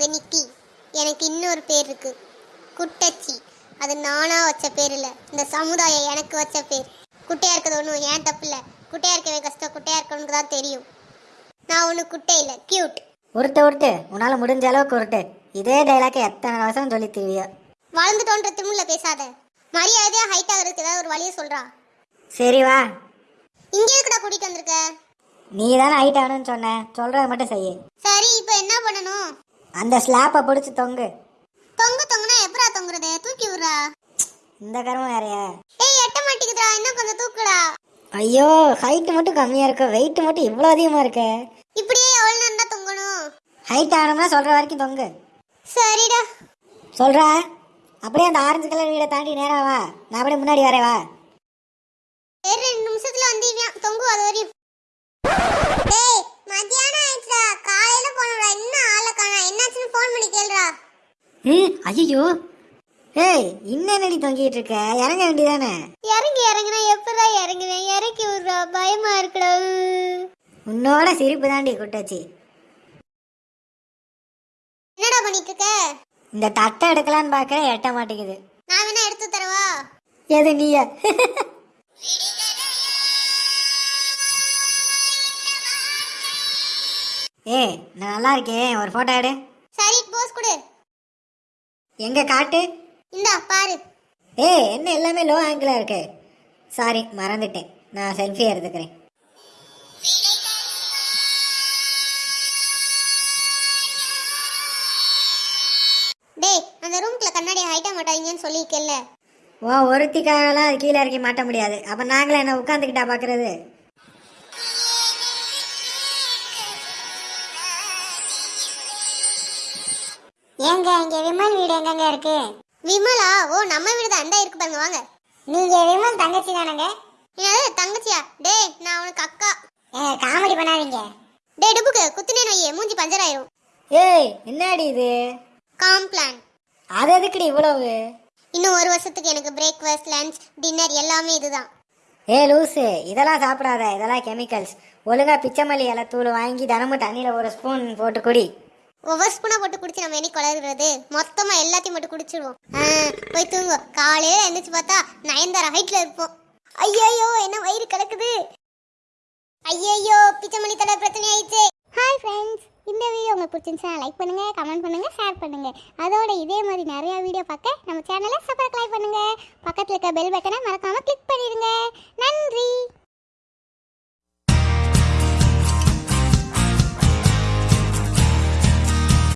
எனக்கு இன்னொரு பேர் இருக்கு குட்டச்சி. அது நானா வச்ச பேர் இல்ல இந்த சமுதாயம் எனக்கு வச்ச பேர். குட்டையா இருக்கிறது ஒன்றும் ஏன் தப்பு இல்லை குட்டையா இருக்கவே கஷ்டம். குட்டையா இருக்கவனுக்கு தான் தெரியும். நான் ஒன்றும் குட்டை இல்லை. கியூட் உருட்டு உருட்டு. உன்னால் முடிஞ்ச அளவுக்கு உருட்டு. இதே டைலாக் எத்தனை வருஷம் சொல்லி திரிவியோ வளர்ந்துட்டோன்ற திமிழ்ல பேசாத. மரியாதையா ஹைட் ஆகிறதுக்கு ஏதாவது ஒரு வழியை சொல்றா. சரி வா. இங்கே எதுக்குடா கூட்டிட்டு வந்திருக்க? நீ தானே ஹைட் ஆகணும்னு சொன்ன. சொல்கிறத மட்டும் செய்யு. சரி இப்போ என்ன பண்ணணும்? அந்த ஸ்லாப்பை பிடிச்சி தொங்கு. தொங்கு தொங்குனா எப்பரா தொங்குறது? தூக்கி விடுறா. இந்த கருமம் வேறையா ஏய் எட்ட மாட்டேங்குதுடா இன்னும் கொஞ்சம் தூக்குடா. ஐயோ ஹைட் மட்டும் கம்மியாக இருக்கு. வெயிட் மட்டும் இவ்வளோ அதிகமாக இருக்கு. இப்படியே எவ்வளவு நேரம் தான் தொங்கணும்? ஹைட் ஆகணும்னா சொல்கிற வரைக்கும் தொங்கு. சரிடா. சொல்கிறா அப்படியே அந்த ஆரஞ்சு கலர் வீடை தாண்டி நேரா வா. நான் அப்படியே முன்னாடி வரேன் வா சரி ரெண்டு நிமிஷத்துல வந்துடுவியான் தொங்கு அது வரையும் டேய் மத்தியானம் ஆயிடுச்சுடா காலையில போனடா இன்னும் ஆளை காணா பண்ணி கேளுடா. ம் ஐயோ ஏய் என்னடி தொங்கிட்டு இருக்க? இறங்க வேண்டியதானே? இறங்கி இறங்குனா எப்படா இறங்குவேன் இறக்கி விடுறா பயமா இருக்குடா. உன்னோட சிரிப்பு தாண்டி குட்டாச்சி. என்னடா பண்ணிட்டு இருக்க இந்த தட்டை எடுக்கலான்னு பார்க்குறேன் எட்ட மாட்டேங்குது. நான் வேணா எடுத்து தரவா? எது நீயா? ஏய் நான் நல்லா இருக்கேன். ஒரு ஃபோட்டோ எடு. கொடு எங்க காட்டு? இந்தா பாரு. ஏய் என்ன எல்லாமே லோ ஆங்கிளாக இருக்கு. சாரி மறந்துட்டேன். நான் செல்ஃபி எடுத்துக்கிறேன். டேய் அந்த ரூம்குள்ள கண்ணாடி ஹைட்டா மாட்டாதீங்கன்னு சொல்லியிருக்கேன்ல. ஓ ஒருத்திக்காகலாம் அது கீழே இறக்கி மாட்ட முடியாது. அப்போ நாங்களே என்ன உட்காந்துக்கிட்டா பார்க்குறது ஏங்க இங்க விமல் வீடு எங்கங்க இருக்கு? விமலா? ஓ நம்ம வீடு தான் அந்த இருக்கு பாருங்க வாங்க. நீங்க விமல் தங்கச்சி தானங்க? என்னது தங்கச்சியா? டேய் நான் உனக்கு அக்கா. காமெடி பண்ணாதீங்க. டேய் டுபுக்கு குத்துனே நோயே மூஞ்சி பஞ்சர் ஆயிரும் ஏய் என்னடி இது? காம்ப்ளான் அது எதுக்குடி இவ்வளவு? இன்னும் ஒரு வருஷத்துக்கு எனக்கு பிரேக்ஃபாஸ்ட் லஞ்ச் டின்னர் எல்லாமே இதுதான். ஏ லூசு இதெல்லாம் சாப்பிடாத. இதெல்லாம் கெமிக்கல்ஸ் ஒழுங்கா பிச்சைமல்லி இலை தூள் வாங்கி தினமும் தண்ணியில் ஒரு ஸ்பூன் போட்டு குடி. ஒவ்வொரு ஸ்பூனா போட்டு குடிச்சு நம்ம என்னைக்கு குளறுறது மொத்தமா எல்லாத்தையும் மட்டும் குடிச்சிடுவோம். ஆ, போய் தூங்கு காலையில எந்திரிச்சு பார்த்தா நயன்தார ஹைட்ல இருப்போம். ஐயோ என்ன வயிறு கிடக்குது? ஐயோ பிச்சமணி தலை பிரச்சனை ஆயிடுச்சு. ஹாய் ஃப்ரெண்ட்ஸ் இந்த வீடியோ உங்களுக்கு பிடிச்சிருந்துச்சா லைக் பண்ணுங்க கமெண்ட் பண்ணுங்க ஷேர் பண்ணுங்க. அதோட இதே மாதிரி நிறைய வீடியோ பார்க்க நம்ம சேனலை சப்ஸ்கிரைப் பண்ணுங்க. பக்கத்துல இருக்க பெல் பட்டனை மறக்காம கிளிக்